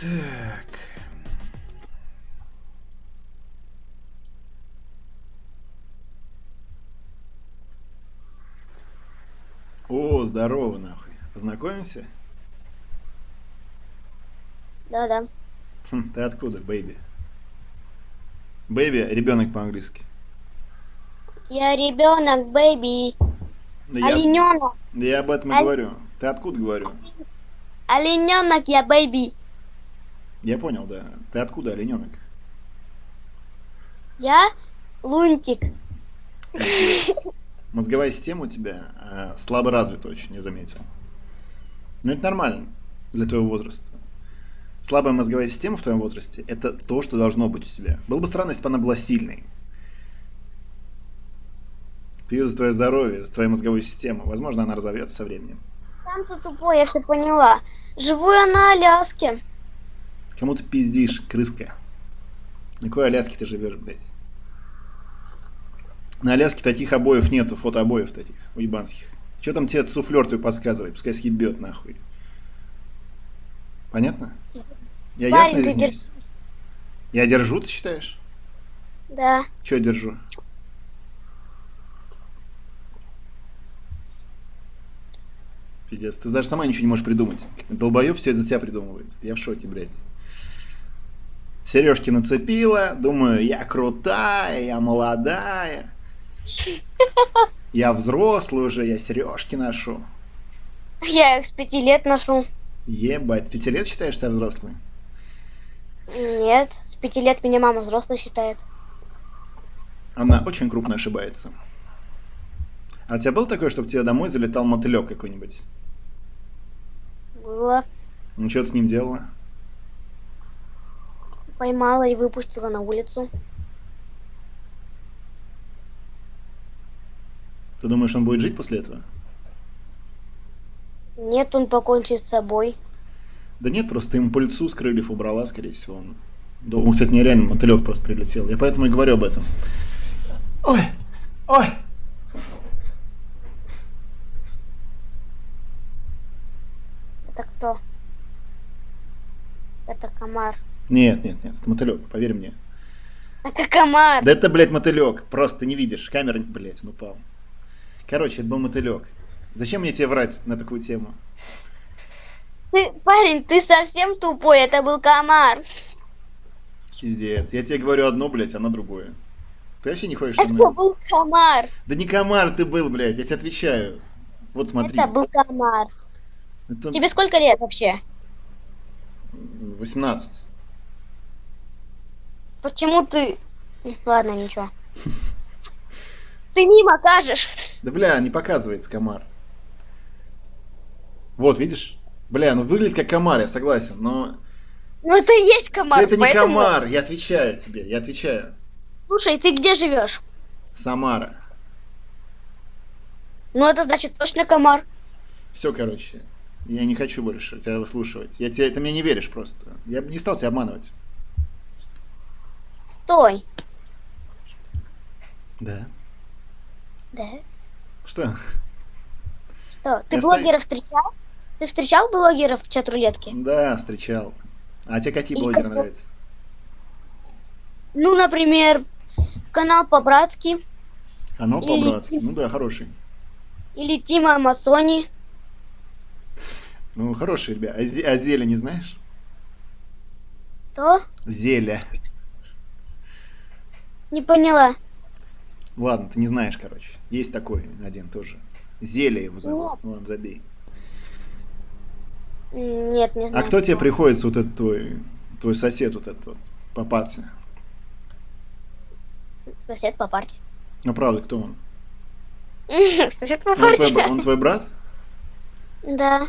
Так. О, здорово, нахуй. Познакомимся? Да-да. Хм, ты откуда, baby? Baby, ребенок по-английски. Я ребенок, baby. Да я, Олененок. да я об этом и Оль- говорю. Ты откуда говорю? Олененок, я бэйби. Я понял, да. Ты откуда, олененок? Я лунтик. Мозговая система у тебя э, слабо развита очень, я заметил. Но это нормально для твоего возраста. Слабая мозговая система в твоем возрасте – это то, что должно быть у тебя. Было бы странно, если бы она была сильной. Пью за твое здоровье, за твою мозговую систему. Возможно, она разовьется со временем. Сам ты тупой, я все поняла. Живу я на Аляске. Кому ты пиздишь, крыска? На какой Аляске ты живешь, блядь? На Аляске таких обоев нету, фотообоев таких, уебанских. Че там тебе суфлер твой подсказывает? Пускай съебет нахуй. Понятно? Я Парень, ясно изъясняюсь? Я держу, ты считаешь? Да. Че держу? Пиздец, ты даже сама ничего не можешь придумать. Долбоеб все это за тебя придумывает. Я в шоке, блядь. Сережки нацепила, думаю, я крутая, я молодая. Я взрослый уже, я сережки ношу. Я их с пяти лет ношу. Ебать, с пяти лет считаешь себя взрослой? Нет, с пяти лет меня мама взрослой считает. Она очень крупно ошибается. А у тебя было такое, чтобы тебе домой залетал мотылек какой-нибудь? Было. Ну, что ты с ним делала? Поймала и выпустила на улицу. Ты думаешь, он будет жить после этого? Нет, он покончит с собой. Да нет, просто ему по лицу с крыльев убрала, скорее всего. Он... Да, он, кстати, мне реально мотылек просто прилетел. Я поэтому и говорю об этом. Ой! Ой! Это кто? Это комар. Нет, нет, нет, это мотылек, поверь мне. Это комар. Да это, блядь, мотылек. Просто не видишь. Камера, блядь, он упал. Короче, это был мотылек. Зачем мне тебе врать на такую тему? Ты, парень, ты совсем тупой. Это был комар. Пиздец. Я тебе говорю одно, блядь, а на другое. Ты вообще не ходишь Это мной? был комар. Да не комар ты был, блядь, я тебе отвечаю. Вот смотри. Это был комар. Это Тебе сколько лет вообще? 18. Почему ты... Ладно, ничего. Ты мимо кажешь. Да бля, не показывается комар. Вот, видишь? Бля, ну выглядит как комар, я согласен, но... Ну это и есть комар. Да это не поэтому- комар, я отвечаю тебе, я отвечаю. Слушай, ты где живешь? Самара. Ну это значит точно комар. Все, короче. Я не хочу больше тебя выслушивать. Я тебе, ты мне не веришь просто. Я бы не стал тебя обманывать. Стой. Да. Да? Что? Что? Ты Я блогеров встречал? Ты встречал блогеров в чат рулетки? Да, встречал. А тебе какие И блогеры какой? нравятся? Ну, например, канал по-братски Канал Или- по-братски. Ну да, хороший. или Тима Амазони. Ну, хороший, ребят. А, а Зеля не знаешь? То? Зеля. Не поняла. Ладно, ты не знаешь, короче. Есть такой один тоже. Зеля его зовут. Ладно, забей. Нет, не А знаю. кто тебе приходится вот этот твой, твой сосед вот этот вот по парте? Сосед по парте. Ну, правда, кто он? Сосед по Он твой, бра- парте. он твой брат? Да.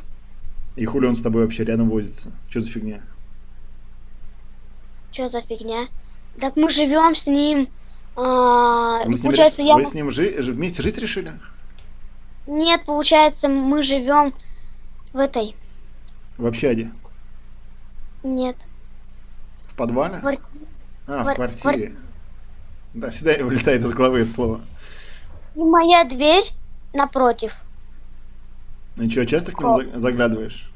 И хули он с тобой вообще рядом возится? Что за фигня? Что за фигня? Так мы живем с ним. А, Вы с ним, получается, я... вы с ним жи- вместе жить решили? Нет, получается, мы живем в этой. В общаге? Нет. В подвале? Квар- А, в квар- квартире. Да, всегда вылетает из головы слово. И моя дверь напротив. Ну что, часто к нему за- заглядываешь?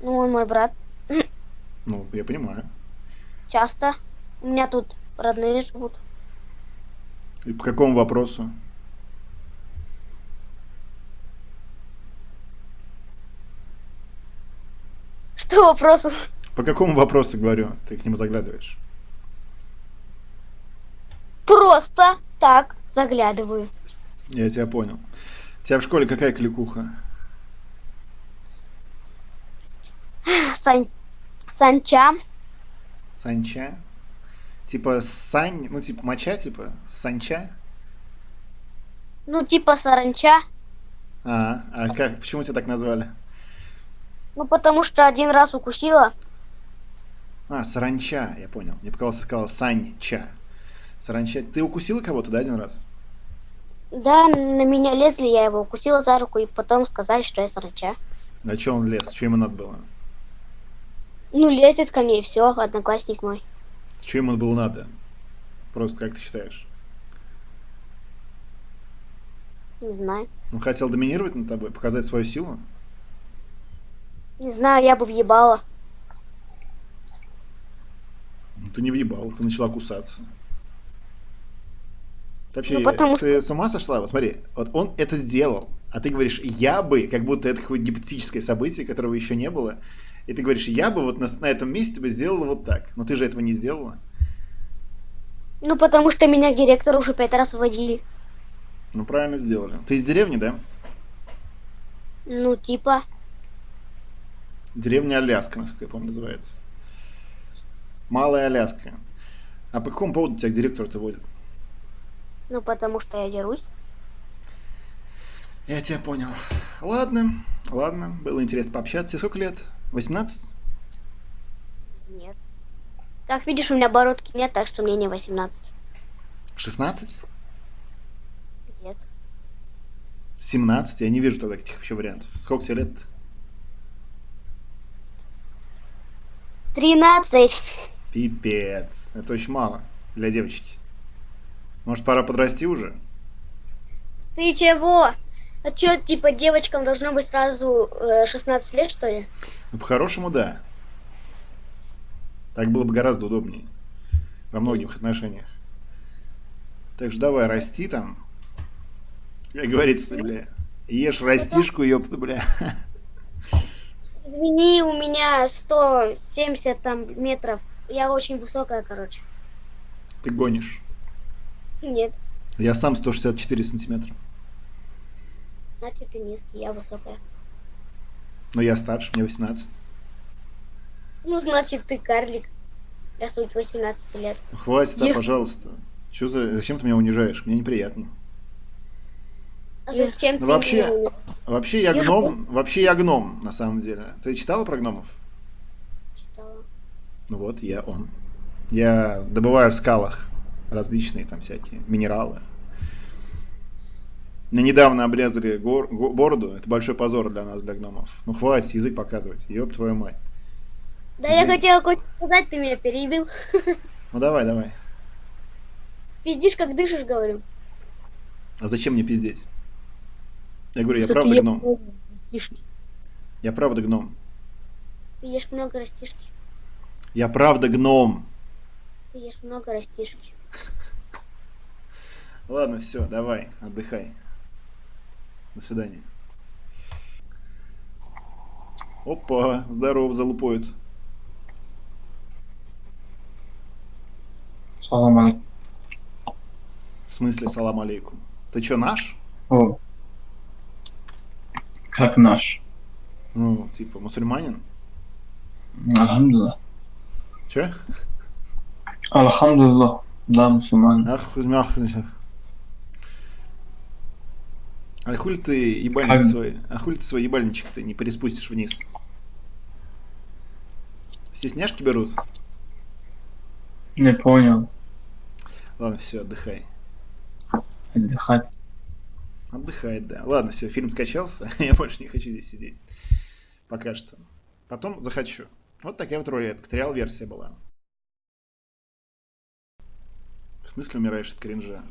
Ну, он мой брат. Ну, я понимаю. Часто. У меня тут родные живут. И по какому вопросу? Что вопросу? По какому вопросу говорю? Ты к нему заглядываешь. Просто так заглядываю. Я тебя понял. У тебя в школе какая кликуха? Сань... Санча. Санча? Типа сань, ну типа моча, типа санча? Ну, типа саранча. А, а как, почему тебя так назвали? Ну, потому что один раз укусила. А, саранча, я понял. Мне показалось, ты сказала санча. Саранча. Ты укусила кого-то, да, один раз? Да, на меня лезли, я его укусила за руку, и потом сказали, что я саранча. А что он лез? Что ему надо было? Ну, лезет ко мне, и все, одноклассник мой. Что ему было надо? Просто как ты считаешь? Не знаю. Он хотел доминировать над тобой, показать свою силу? Не знаю, я бы въебала. Ну, Ты не въебал, ты начала кусаться. Ты вообще, Ну, потому ты с ума сошла? Вот смотри, вот он это сделал, а ты говоришь, я бы, как будто это какое-то гипотетическое событие, которого еще не было, и ты говоришь, я бы вот на, на этом месте бы сделала вот так. Но ты же этого не сделала. Ну, потому что меня к директору уже пять раз вводили. Ну, правильно сделали. Ты из деревни, да? Ну, типа. Деревня Аляска, насколько я помню, называется. Малая Аляска. А по какому поводу тебя к директору-то водят? Ну, потому что я дерусь. Я тебя понял. Ладно, ладно, было интересно пообщаться. Сколько лет? 18? Нет. Как видишь, у меня бородки нет, так что мне не 18. 16? Нет. 17? Я не вижу тогда этих еще вариантов. Сколько тебе лет? 13. Пипец. Это очень мало для девочки. Может, пора подрасти уже? Ты чего? А чё, типа, девочкам должно быть сразу э, 16 лет, что ли? Ну, по-хорошему, да. Так было бы гораздо удобнее. Во многих отношениях. Так что давай, расти там. Как говорится, бля. Ешь растишку, ёпта, бля. Извини, у меня 170 там метров. Я очень высокая, короче. Ты гонишь. Нет, Я сам 164 сантиметра. значит ты низкий, я высокая. Но я старше, мне 18. Ну, значит ты карлик. Для своих 18 лет. Хватит, а, Если- пожалуйста. Чё за... Зачем ты меня унижаешь? Мне неприятно. А зачем Ну, ты вообще- меня- Вообще я Я гном. Вообще я гном, на самом деле. Ты читала про гномов? читала? Ну вот, я он. Я добываю в скалах различные там всякие минералы. Мне недавно обрезали гор- го- бороду. Это большой позор для нас, для гномов. Ну хватит язык показывать. Ёб твою мать. Да я Извини. хотела кое сказать, ты меня перебил. Ну давай, давай. Пиздишь, как дышишь, говорю. А зачем мне пиздеть? Я говорю, я Что правда ты ешь гном. растишки. Я правда гном. Ты ешь много растишки. Я правда гном. Ты ешь много растишки. Ладно, все, давай, отдыхай. До свидания. Опа, здорово, залупоид. Салам алейкум. В смысле, салам алейкум. Ты чё, наш? О. Как наш. Ну, типа, мусульманин? Алхамдулилlah. Чё? Алхамдулилlah. Да, мусульман. Ах, мях. А хули ты ебальник Ага. свой, а хули ты свой ебальничек ты не переспустишь вниз? Стесняшки берут? Не понял. Ладно, все, отдыхай. Отдыхать. Отдыхает, да. Ладно, все, фильм скачался, я больше не хочу здесь сидеть. Пока что. Потом захочу. Вот такая вот рулетка. Триал версия была. В смысле умираешь от кринжа?